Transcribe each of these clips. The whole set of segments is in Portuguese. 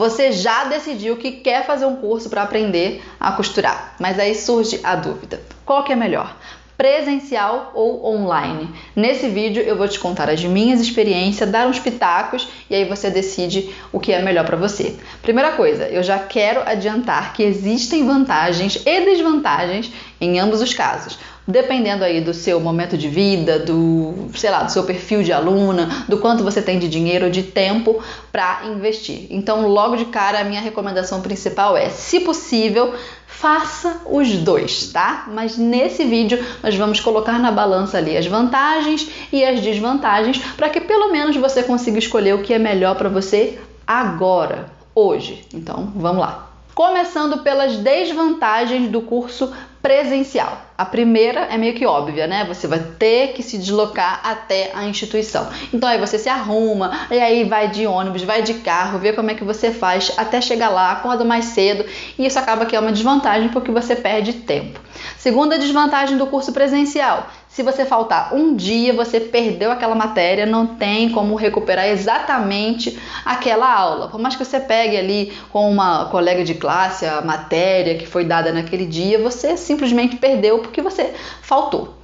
Você já decidiu que quer fazer um curso para aprender a costurar, mas aí surge a dúvida: qual que é melhor? presencial ou online. Nesse vídeo eu vou te contar as minhas experiências, dar uns pitacos e aí você decide o que é melhor para você. Primeira coisa, eu já quero adiantar que existem vantagens e desvantagens em ambos os casos dependendo aí do seu momento de vida, do, sei lá, do seu perfil de aluna, do quanto você tem de dinheiro ou de tempo para investir. Então, logo de cara, a minha recomendação principal é, se possível, faça os dois, tá? Mas nesse vídeo nós vamos colocar na balança ali as vantagens e as desvantagens para que pelo menos você consiga escolher o que é melhor para você agora, hoje. Então, vamos lá. Começando pelas desvantagens do curso presencial. A primeira é meio que óbvia, né? Você vai ter que se deslocar até a instituição. Então aí você se arruma, e aí vai de ônibus, vai de carro, vê como é que você faz até chegar lá, acorda mais cedo, e isso acaba que é uma desvantagem porque você perde tempo. Segunda desvantagem do curso presencial: se você faltar um dia, você perdeu aquela matéria, não tem como recuperar exatamente aquela aula. Por mais que você pegue ali com uma colega de classe a matéria que foi dada naquele dia, você simplesmente perdeu porque você faltou.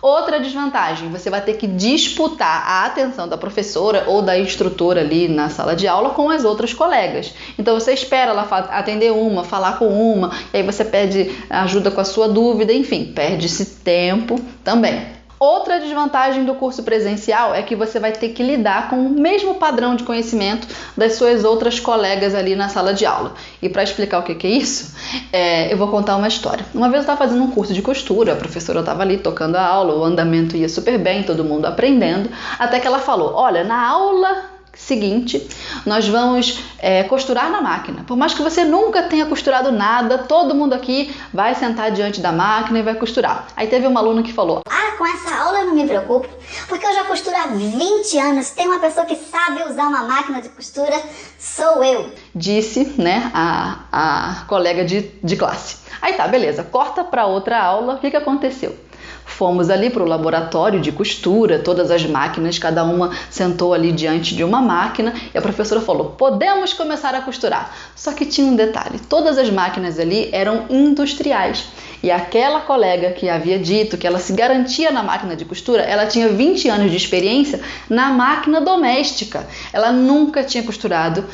Outra desvantagem, você vai ter que disputar a atenção da professora ou da instrutora ali na sala de aula com as outras colegas. Então você espera ela atender uma, falar com uma, e aí você pede ajuda com a sua dúvida, enfim, perde-se tempo também. Outra desvantagem do curso presencial é que você vai ter que lidar com o mesmo padrão de conhecimento das suas outras colegas ali na sala de aula. E para explicar o que, que é isso, é, eu vou contar uma história. Uma vez eu estava fazendo um curso de costura, a professora estava ali tocando a aula, o andamento ia super bem, todo mundo aprendendo, até que ela falou: Olha, na aula seguinte, nós vamos é, costurar na máquina. Por mais que você nunca tenha costurado nada, todo mundo aqui vai sentar diante da máquina e vai costurar. Aí teve uma aluna que falou: Ah, com essa aula eu não me preocupo, porque eu já costuro há 20 anos. Tem uma pessoa que sabe usar uma máquina de costura, sou eu. Disse, né, a, a colega de, de classe. Aí tá, beleza, corta para outra aula, o que, que aconteceu? Fomos ali para o laboratório de costura, todas as máquinas, cada uma sentou ali diante de uma máquina e a professora falou: podemos começar a costurar. Só que tinha um detalhe: todas as máquinas ali eram industriais. E aquela colega que havia dito que ela se garantia na máquina de costura, ela tinha 20 anos de experiência na máquina doméstica. Ela nunca tinha costurado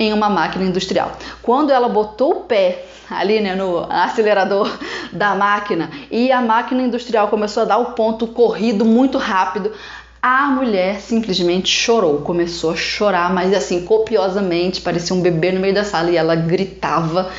em uma máquina industrial. Quando ela botou o pé ali né, no acelerador da máquina e a máquina industrial começou a dar o ponto corrido muito rápido, a mulher simplesmente chorou, começou a chorar, mas assim, copiosamente, parecia um bebê no meio da sala e ela gritava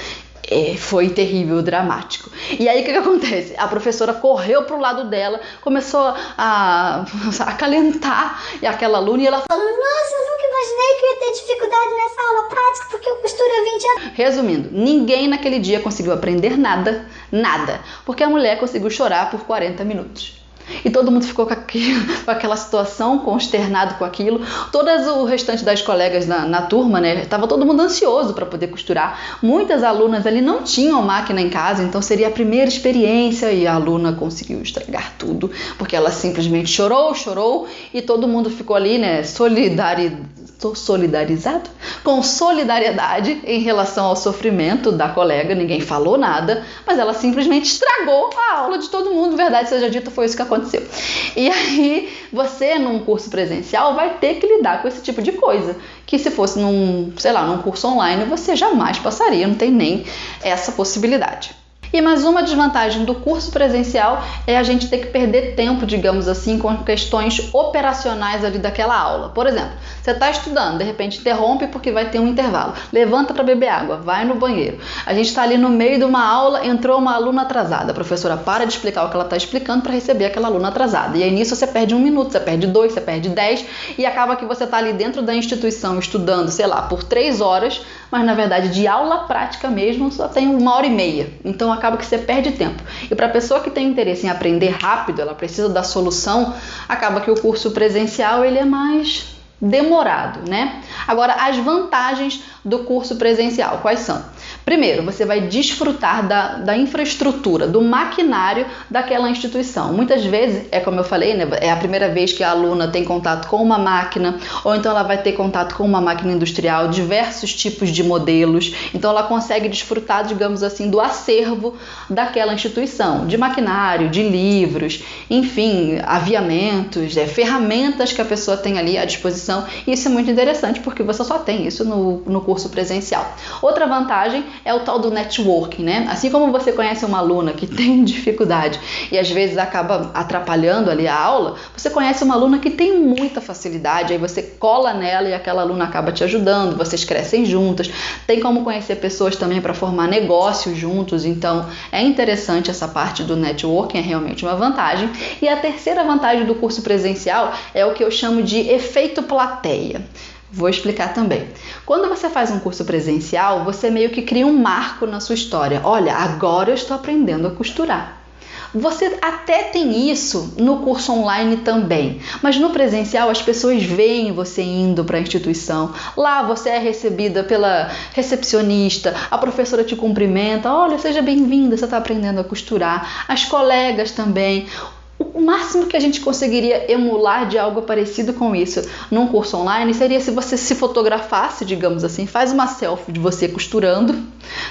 é, foi terrível, dramático. E aí o que, que acontece? A professora correu pro lado dela, começou a, a acalentar aquela aluna e ela falou: Nossa, nunca imaginei que eu ia ter dificuldade nessa aula prática porque eu costuro há 20 anos. Resumindo, ninguém naquele dia conseguiu aprender nada, nada, porque a mulher conseguiu chorar por 40 minutos. E todo mundo ficou com, aquilo, com aquela situação, consternado com aquilo. Todas o restante das colegas na, na turma, né? Tava todo mundo ansioso para poder costurar. Muitas alunas ali não tinham máquina em casa, então seria a primeira experiência e a aluna conseguiu estragar tudo, porque ela simplesmente chorou, chorou e todo mundo ficou ali, né? Solidarizado solidarizado com solidariedade em relação ao sofrimento da colega, ninguém falou nada, mas ela simplesmente estragou a aula de todo mundo, verdade seja dita, foi isso que aconteceu. E aí, você num curso presencial vai ter que lidar com esse tipo de coisa, que se fosse num, sei lá, num curso online, você jamais passaria, não tem nem essa possibilidade. E mais uma desvantagem do curso presencial é a gente ter que perder tempo, digamos assim, com questões operacionais ali daquela aula. Por exemplo, você está estudando, de repente interrompe porque vai ter um intervalo. Levanta para beber água, vai no banheiro. A gente está ali no meio de uma aula, entrou uma aluna atrasada. A professora para de explicar o que ela está explicando para receber aquela aluna atrasada. E aí nisso você perde um minuto, você perde dois, você perde dez e acaba que você está ali dentro da instituição estudando, sei lá, por três horas, mas na verdade de aula prática mesmo só tem uma hora e meia. Então acaba que você perde tempo. E para a pessoa que tem interesse em aprender rápido, ela precisa da solução, acaba que o curso presencial ele é mais demorado, né? Agora, as vantagens do curso presencial. Quais são? Primeiro, você vai desfrutar da, da infraestrutura, do maquinário daquela instituição. Muitas vezes, é como eu falei, né, é a primeira vez que a aluna tem contato com uma máquina, ou então ela vai ter contato com uma máquina industrial, diversos tipos de modelos. Então, ela consegue desfrutar, digamos assim, do acervo daquela instituição, de maquinário, de livros, enfim, aviamentos, é, ferramentas que a pessoa tem ali à disposição. E isso é muito interessante porque você só tem isso no, no curso presencial. Outra vantagem é o tal do networking, né? Assim como você conhece uma aluna que tem dificuldade e às vezes acaba atrapalhando ali a aula, você conhece uma aluna que tem muita facilidade, aí você cola nela e aquela aluna acaba te ajudando, vocês crescem juntas. Tem como conhecer pessoas também para formar negócios juntos, então é interessante essa parte do networking, é realmente uma vantagem. E a terceira vantagem do curso presencial é o que eu chamo de efeito plateia. Vou explicar também. Quando você faz um curso presencial, você meio que cria um marco na sua história. Olha, agora eu estou aprendendo a costurar. Você até tem isso no curso online também, mas no presencial as pessoas veem você indo para a instituição. Lá você é recebida pela recepcionista, a professora te cumprimenta: olha, seja bem-vinda, você está aprendendo a costurar. As colegas também o máximo que a gente conseguiria emular de algo parecido com isso num curso online seria se você se fotografasse, digamos assim, faz uma selfie de você costurando,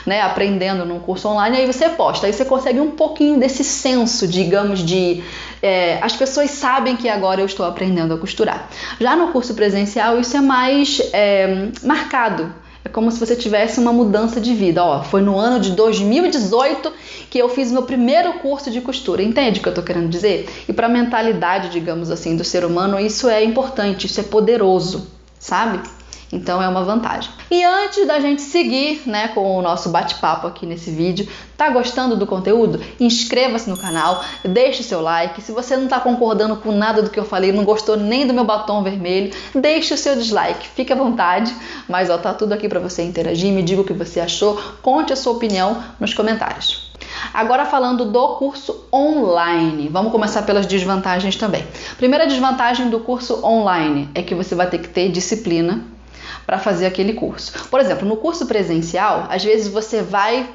né, aprendendo num curso online, aí você posta, aí você consegue um pouquinho desse senso, digamos, de é, as pessoas sabem que agora eu estou aprendendo a costurar. Já no curso presencial isso é mais é, marcado como se você tivesse uma mudança de vida. Ó, foi no ano de 2018 que eu fiz meu primeiro curso de costura. Entende o que eu estou querendo dizer? E para a mentalidade, digamos assim, do ser humano, isso é importante, isso é poderoso, sabe? Então é uma vantagem. E antes da gente seguir, né, com o nosso bate-papo aqui nesse vídeo, tá gostando do conteúdo? Inscreva-se no canal, deixe seu like. Se você não está concordando com nada do que eu falei, não gostou nem do meu batom vermelho, deixe o seu dislike. Fique à vontade, mas ó, tá tudo aqui para você interagir, me diga o que você achou, conte a sua opinião nos comentários. Agora falando do curso online, vamos começar pelas desvantagens também. Primeira desvantagem do curso online é que você vai ter que ter disciplina para fazer aquele curso. Por exemplo, no curso presencial, às vezes você vai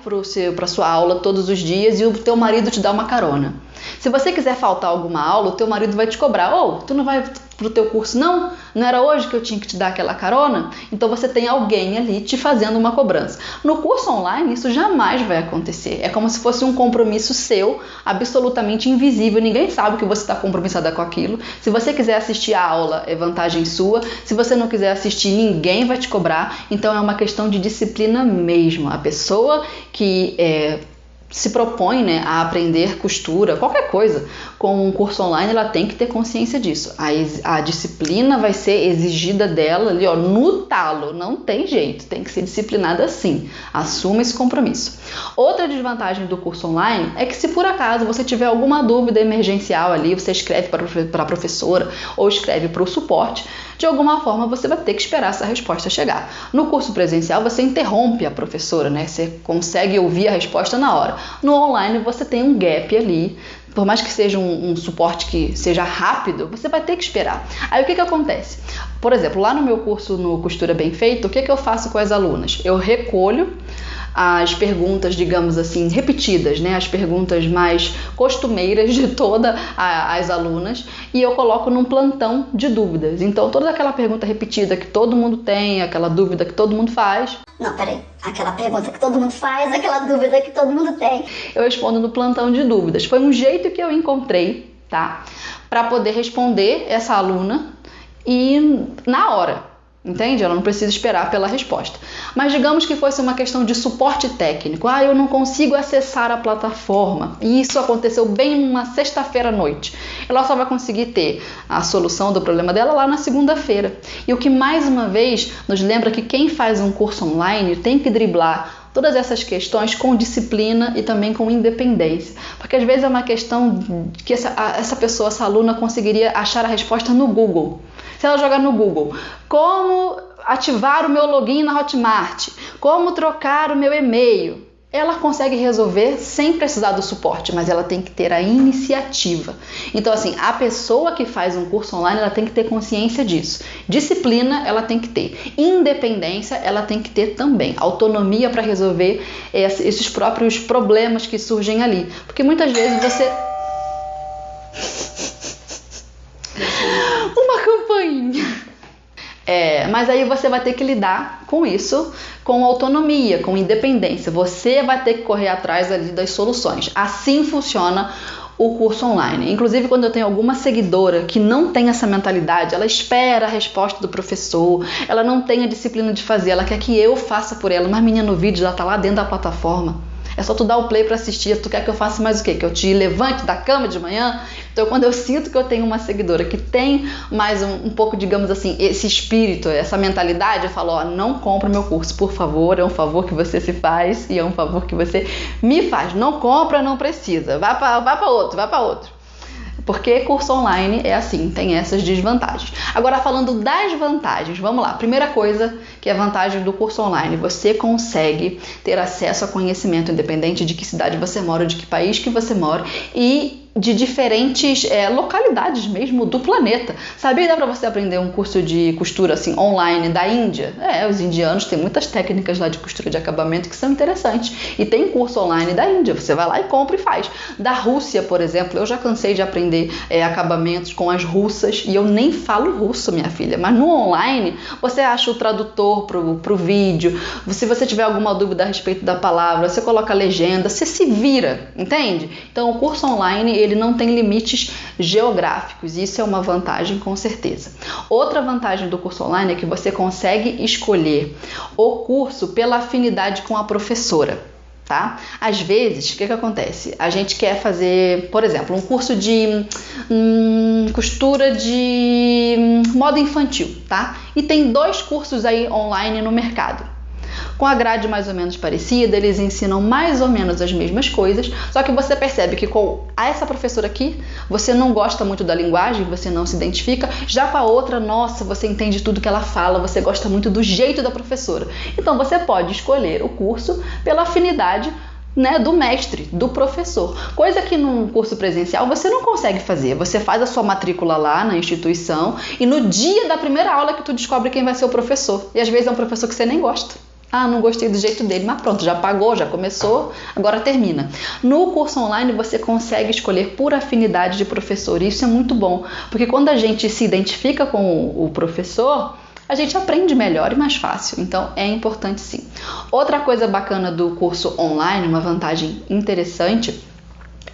para sua aula todos os dias e o teu marido te dá uma carona. Se você quiser faltar alguma aula, o teu marido vai te cobrar. Ou oh, tu não vai pro teu curso não? Não era hoje que eu tinha que te dar aquela carona? Então você tem alguém ali te fazendo uma cobrança. No curso online isso jamais vai acontecer. É como se fosse um compromisso seu, absolutamente invisível. Ninguém sabe que você está compromissada com aquilo. Se você quiser assistir a aula, é vantagem sua. Se você não quiser assistir, ninguém vai te cobrar. Então é uma questão de disciplina mesmo. A pessoa que é, se propõe né, a aprender costura, qualquer coisa, com um curso online, ela tem que ter consciência disso. A, a disciplina vai ser exigida dela ali, ó, no talo, não tem jeito, tem que ser disciplinada assim. Assuma esse compromisso. Outra desvantagem do curso online é que se por acaso você tiver alguma dúvida emergencial ali, você escreve para a professora ou escreve para o suporte, de alguma forma você vai ter que esperar essa resposta chegar. No curso presencial você interrompe a professora, né? Você consegue ouvir a resposta na hora. No online você tem um gap ali por mais que seja um, um, suporte que seja rápido, você vai ter que esperar. Aí o que, que acontece? Por exemplo, lá no meu curso no Costura Bem Feito, o que, que eu faço com as alunas? Eu recolho as perguntas, digamos assim, repetidas, né? As perguntas mais costumeiras de todas as alunas e eu coloco num plantão de dúvidas. Então, toda aquela pergunta repetida que todo mundo tem, aquela dúvida que todo mundo faz. Não, peraí. Aquela pergunta que todo mundo faz, aquela dúvida que todo mundo tem. Eu respondo no plantão de dúvidas. Foi um jeito que eu encontrei, tá? Para poder responder essa aluna e na hora. Entende? Ela não precisa esperar pela resposta. Mas digamos que fosse uma questão de suporte técnico. Ah, eu não consigo acessar a plataforma. E isso aconteceu bem numa sexta-feira à noite. Ela só vai conseguir ter a solução do problema dela lá na segunda-feira. E o que mais uma vez nos lembra que quem faz um curso online tem que driblar todas essas questões com disciplina e também com independência. Porque às vezes é uma questão que essa, essa pessoa, essa aluna, conseguiria achar a resposta no Google. Se ela jogar no Google, como ativar o meu login na Hotmart, como trocar o meu e-mail, ela consegue resolver sem precisar do suporte, mas ela tem que ter a iniciativa. Então, assim, a pessoa que faz um curso online, ela tem que ter consciência disso. Disciplina, ela tem que ter. Independência, ela tem que ter também. Autonomia para resolver esses próprios problemas que surgem ali. Porque muitas vezes você. Uma campainha. Mas aí você vai ter que lidar com isso com autonomia, com independência. Você vai ter que correr atrás ali das soluções. Assim funciona o curso online. Inclusive, quando eu tenho alguma seguidora que não tem essa mentalidade, ela espera a resposta do professor, ela não tem a disciplina de fazer, ela quer que eu faça por ela, mas menina no vídeo, ela tá lá dentro da plataforma é só tu dar o play para assistir. Tu quer que eu faça mais o quê? Que eu te levante da cama de manhã? Então, quando eu sinto que eu tenho uma seguidora que tem mais um, um pouco, digamos assim, esse espírito, essa mentalidade, eu falo: ó, não compra o meu curso, por favor. É um favor que você se faz e é um favor que você me faz. Não compra, não precisa. Vá para vá outro, vá para outro. Porque curso online é assim, tem essas desvantagens. Agora, falando das vantagens, vamos lá. Primeira coisa que é a vantagem do curso online: você consegue ter acesso a conhecimento independente de que cidade você mora, de que país que você mora e de diferentes é, localidades mesmo do planeta. Sabia dá para você aprender um curso de costura assim online da Índia? É, os indianos têm muitas técnicas lá de costura de acabamento que são interessantes. E tem curso online da Índia, você vai lá e compra e faz. Da Rússia, por exemplo, eu já cansei de aprender é, acabamentos com as russas e eu nem falo russo, minha filha. Mas no online você acha o tradutor pro, pro vídeo. Se você tiver alguma dúvida a respeito da palavra, você coloca a legenda, você se vira, entende? Então o curso online ele não tem limites geográficos. Isso é uma vantagem com certeza. Outra vantagem do curso online é que você consegue escolher o curso pela afinidade com a professora tá? Às vezes, o que, que acontece? A gente quer fazer, por exemplo, um curso de hum, costura de hum, moda infantil, tá? E tem dois cursos aí online no mercado com a grade mais ou menos parecida, eles ensinam mais ou menos as mesmas coisas, só que você percebe que com essa professora aqui, você não gosta muito da linguagem, você não se identifica, já com a outra, nossa, você entende tudo que ela fala, você gosta muito do jeito da professora. Então você pode escolher o curso pela afinidade né, do mestre, do professor. Coisa que num curso presencial você não consegue fazer. Você faz a sua matrícula lá na instituição e no dia da primeira aula que tu descobre quem vai ser o professor. E às vezes é um professor que você nem gosta. Ah, não gostei do jeito dele, mas pronto, já pagou, já começou, agora termina. No curso online você consegue escolher por afinidade de professor, e isso é muito bom, porque quando a gente se identifica com o professor, a gente aprende melhor e mais fácil, então é importante sim. Outra coisa bacana do curso online, uma vantagem interessante,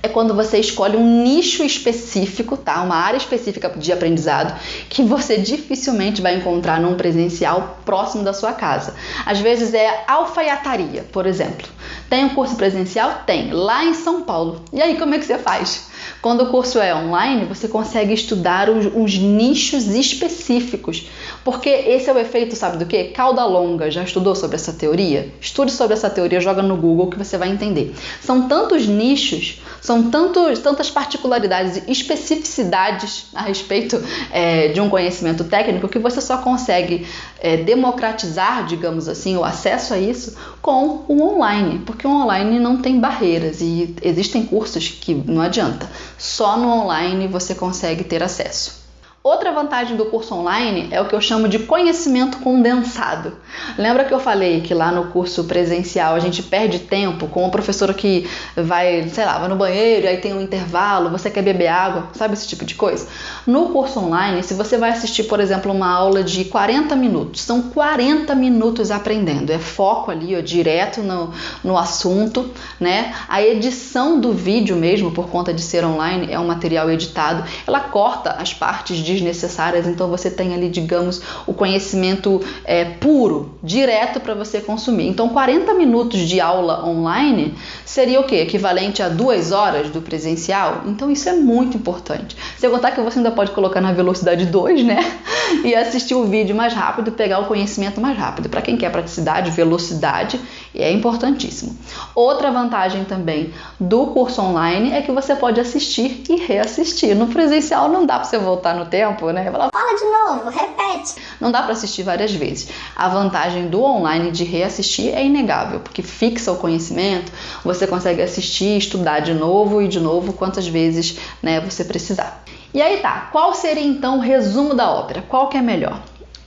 é quando você escolhe um nicho específico, tá? Uma área específica de aprendizado que você dificilmente vai encontrar num presencial próximo da sua casa. Às vezes é alfaiataria, por exemplo. Tem um curso presencial? Tem, lá em São Paulo. E aí, como é que você faz? Quando o curso é online, você consegue estudar os, os, nichos específicos, porque esse é o efeito, sabe do que? Cauda longa. Já estudou sobre essa teoria? Estude sobre essa teoria, joga no Google que você vai entender. São tantos nichos, são tantos, tantas particularidades e especificidades a respeito é, de um conhecimento técnico que você só consegue é, democratizar, digamos assim, o acesso a isso com o online, porque o online não tem barreiras e existem cursos que não adianta. Só no online você consegue ter acesso. Outra vantagem do curso online é o que eu chamo de conhecimento condensado. Lembra que eu falei que lá no curso presencial a gente perde tempo com uma professora que vai, sei lá, vai no banheiro, aí tem um intervalo, você quer beber água, sabe esse tipo de coisa? No curso online, se você vai assistir, por exemplo, uma aula de 40 minutos, são 40 minutos aprendendo, é foco ali, ó, direto no, no assunto, né? A edição do vídeo mesmo, por conta de ser online, é um material editado, ela corta as partes de desnecessárias, então você tem ali, digamos, o conhecimento é, puro, direto para você consumir. Então, 40 minutos de aula online seria o que? Equivalente a duas horas do presencial? Então, isso é muito importante. Sem contar que você ainda pode colocar na velocidade 2, né? E assistir o vídeo mais rápido, pegar o conhecimento mais rápido. Para quem quer praticidade, velocidade, é importantíssimo. Outra vantagem também do curso online é que você pode assistir e reassistir. No presencial não dá para você voltar no tempo tempo, né? Fala, Fala de novo, repete. Não dá para assistir várias vezes. A vantagem do online de reassistir é inegável, porque fixa o conhecimento, você consegue assistir, estudar de novo e de novo quantas vezes né, você precisar. E aí tá, qual seria então o resumo da ópera? Qual que é melhor?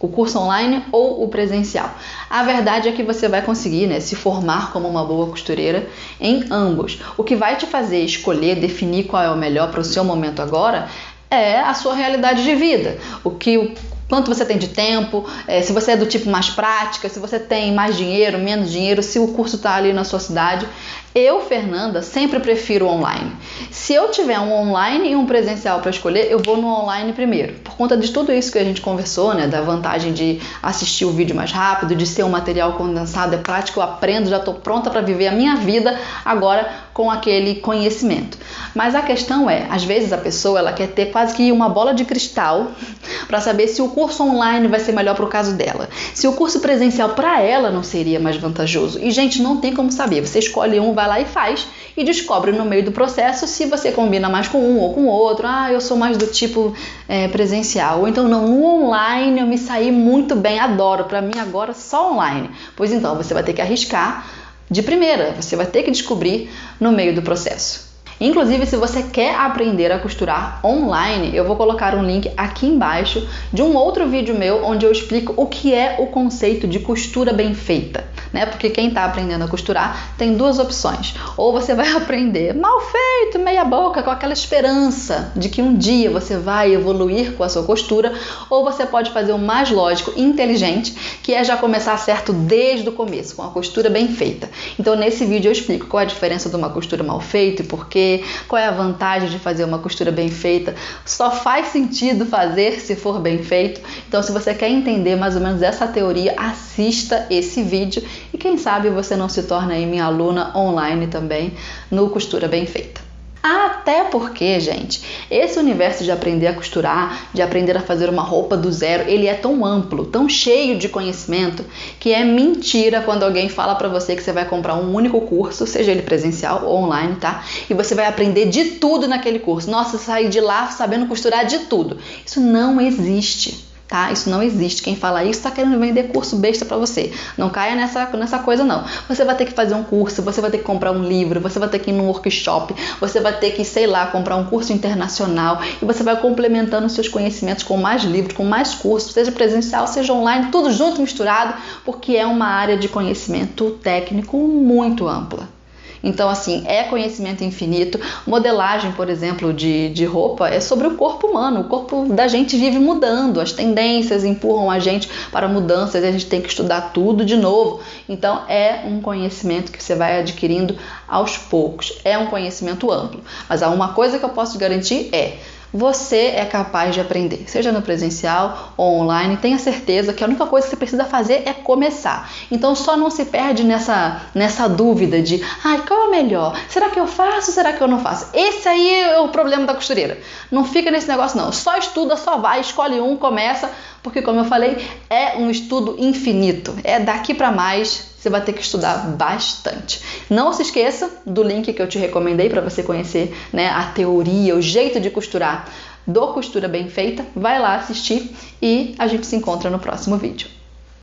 o curso online ou o presencial. A verdade é que você vai conseguir né, se formar como uma boa costureira em ambos. O que vai te fazer escolher, definir qual é o melhor para o seu momento agora é a sua realidade de vida. O que quanto você tem de tempo, é, se você é do tipo mais prática, se você tem mais dinheiro, menos dinheiro, se o curso está ali na sua cidade. Eu, Fernanda, sempre prefiro online. Se eu tiver um online e um presencial para escolher, eu vou no online primeiro. Por conta de tudo isso que a gente conversou, né, da vantagem de assistir o vídeo mais rápido, de ser um material condensado, é prático, eu aprendo, já estou pronta para viver a minha vida agora com aquele conhecimento. Mas a questão é, às vezes a pessoa ela quer ter quase que uma bola de cristal para saber se o curso online vai ser melhor para o caso dela, se o curso presencial para ela não seria mais vantajoso. E gente, não tem como saber. Você escolhe um, vai lá e faz e descobre no meio do processo se você combina mais com um ou com outro. Ah, eu sou mais do tipo é, presencial. Ou então não, no online eu me saí muito bem, adoro. Para mim agora só online. Pois então você vai ter que arriscar de primeira. Você vai ter que descobrir no meio do processo. Inclusive, se você quer aprender a costurar online, eu vou colocar um link aqui embaixo de um outro vídeo meu onde eu explico o que é o conceito de costura bem feita né? Porque quem está aprendendo a costurar tem duas opções. Ou você vai aprender mal feito, meia boca, com aquela esperança de que um dia você vai evoluir com a sua costura, ou você pode fazer o mais lógico inteligente, que é já começar certo desde o começo, com a costura bem feita. Então, nesse vídeo eu explico qual é a diferença de uma costura mal feita e por quê, qual é a vantagem de fazer uma costura bem feita. Só faz sentido fazer se for bem feito. Então, se você quer entender mais ou menos essa teoria, assista esse vídeo e quem sabe você não se torna aí minha aluna online também no Costura Bem Feita. Até porque, gente, esse universo de aprender a costurar, de aprender a fazer uma roupa do zero, ele é tão amplo, tão cheio de conhecimento, que é mentira quando alguém fala para você que você vai comprar um único curso, seja ele presencial ou online, tá? E você vai aprender de tudo naquele curso. Nossa, sair de lá sabendo costurar de tudo. Isso não existe tá? Isso não existe. Quem fala isso está querendo vender curso besta para você. Não caia nessa, nessa coisa, não. Você vai ter que fazer um curso, você vai ter que comprar um livro, você vai ter que ir num workshop, você vai ter que, sei lá, comprar um curso internacional e você vai complementando seus conhecimentos com mais livros, com mais cursos, seja presencial, seja online, tudo junto, misturado, porque é uma área de conhecimento técnico muito ampla. Então, assim, é conhecimento infinito. Modelagem, por exemplo, de, de roupa é sobre o corpo humano. O corpo da gente vive mudando, as tendências empurram a gente para mudanças e a gente tem que estudar tudo de novo. Então, é um conhecimento que você vai adquirindo aos poucos. É um conhecimento amplo. Mas há uma coisa que eu posso garantir é você é capaz de aprender, seja no presencial ou online. Tenha certeza que a única coisa que você precisa fazer é começar. Então só não se perde nessa, nessa dúvida de, ai, qual é o melhor? Será que eu faço? Será que eu não faço? Esse aí é o problema da costureira. Não fica nesse negócio não. Só estuda, só vai, escolhe um, começa, porque como eu falei, é um estudo infinito. É daqui para mais você vai ter que estudar bastante. Não se esqueça do link que eu te recomendei para você conhecer né, a teoria, o jeito de costurar do Costura Bem Feita. Vai lá assistir e a gente se encontra no próximo vídeo.